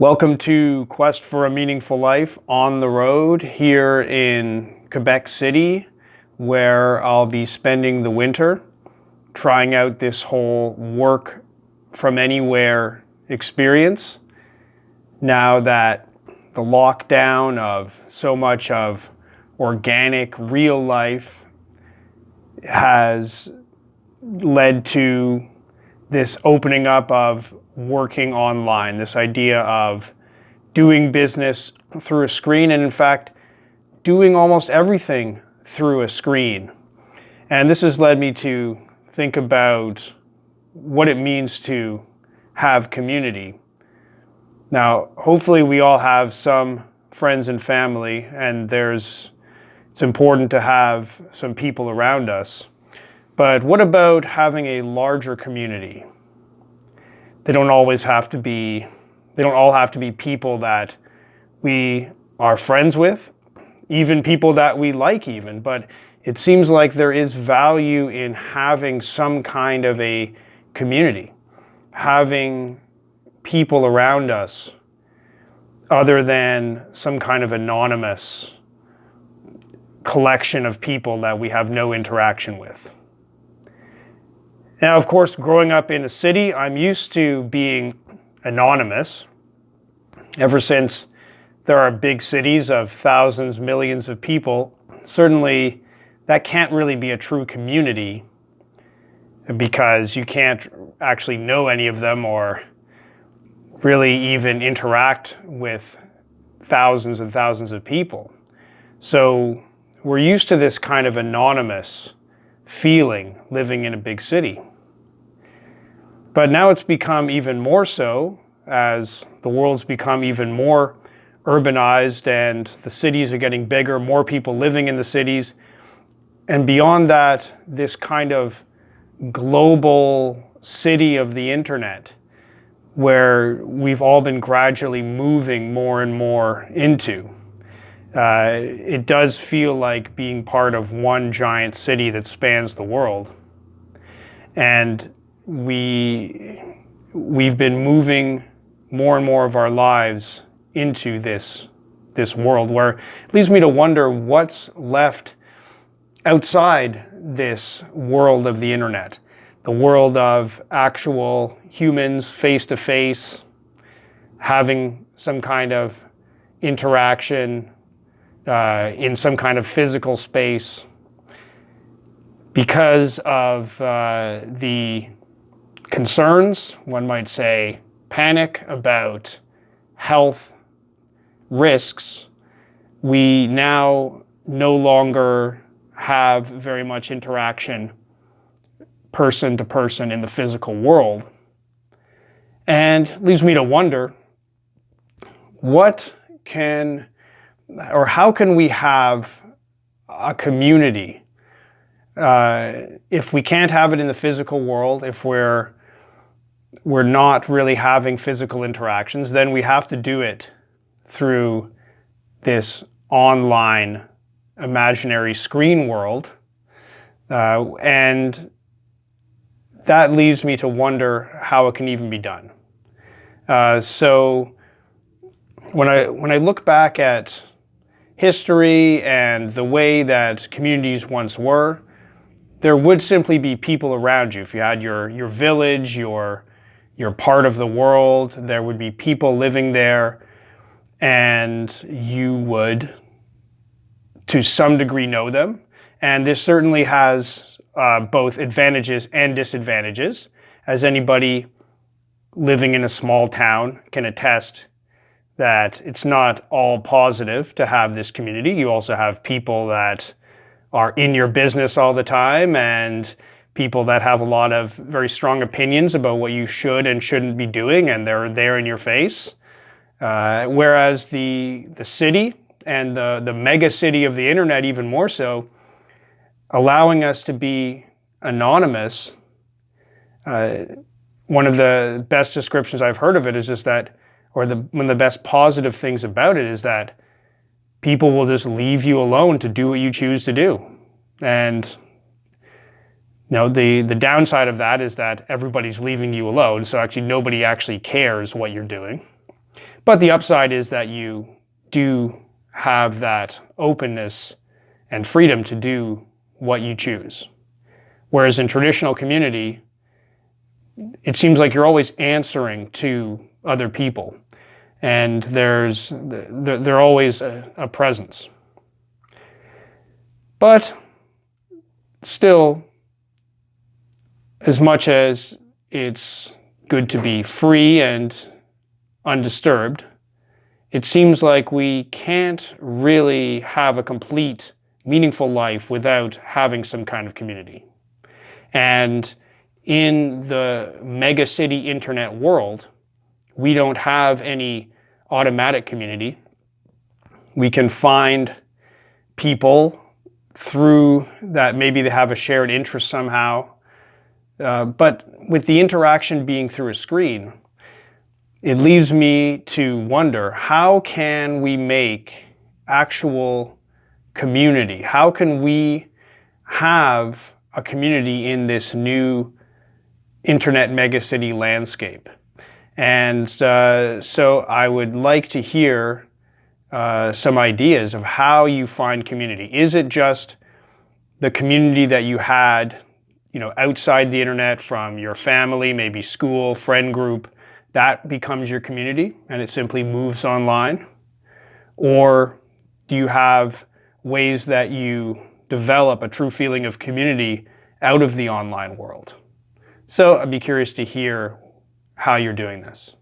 Welcome to Quest for a Meaningful Life on the road here in Quebec City, where I'll be spending the winter trying out this whole work from anywhere experience. Now that the lockdown of so much of organic real life has led to this opening up of working online, this idea of doing business through a screen, and in fact, doing almost everything through a screen. And this has led me to think about what it means to have community. Now, hopefully we all have some friends and family, and there's it's important to have some people around us. But what about having a larger community? They don't always have to be, they don't all have to be people that we are friends with, even people that we like even, but it seems like there is value in having some kind of a community, having people around us other than some kind of anonymous collection of people that we have no interaction with. Now, of course, growing up in a city, I'm used to being anonymous. Ever since there are big cities of thousands, millions of people, certainly that can't really be a true community because you can't actually know any of them or really even interact with thousands and thousands of people. So we're used to this kind of anonymous feeling living in a big city. But now it's become even more so as the world's become even more urbanized and the cities are getting bigger, more people living in the cities. And beyond that, this kind of global city of the internet where we've all been gradually moving more and more into. Uh, it does feel like being part of one giant city that spans the world. And we, we've been moving more and more of our lives into this, this world where it leads me to wonder what's left outside this world of the internet, the world of actual humans face to face, having some kind of interaction uh, in some kind of physical space because of uh, the concerns, one might say panic about health risks, we now no longer have very much interaction person to person in the physical world. And leaves me to wonder, what can, or how can we have a community uh, if we can't have it in the physical world, if we're we're not really having physical interactions, then we have to do it through this online imaginary screen world. Uh, and that leaves me to wonder how it can even be done. Uh, so when I, when I look back at history and the way that communities once were, there would simply be people around you. If you had your, your village, your, you're part of the world, there would be people living there, and you would, to some degree, know them. And this certainly has uh, both advantages and disadvantages, as anybody living in a small town can attest that it's not all positive to have this community. You also have people that are in your business all the time and people that have a lot of very strong opinions about what you should and shouldn't be doing, and they're there in your face. Uh, whereas the, the city and the, the mega city of the internet even more so, allowing us to be anonymous, uh, one of the best descriptions I've heard of it is just that, or the, one of the best positive things about it is that people will just leave you alone to do what you choose to do. And now, the, the downside of that is that everybody's leaving you alone, so actually nobody actually cares what you're doing. But the upside is that you do have that openness and freedom to do what you choose. Whereas in traditional community, it seems like you're always answering to other people and there's they're, they're always a, a presence. But still, as much as it's good to be free and undisturbed, it seems like we can't really have a complete, meaningful life without having some kind of community. And in the mega city internet world, we don't have any automatic community. We can find people through that maybe they have a shared interest somehow. Uh, but with the interaction being through a screen, it leaves me to wonder, how can we make actual community? How can we have a community in this new internet megacity landscape? And uh, so I would like to hear uh, some ideas of how you find community. Is it just the community that you had you know, outside the internet from your family, maybe school, friend group, that becomes your community and it simply moves online? Or do you have ways that you develop a true feeling of community out of the online world? So I'd be curious to hear how you're doing this.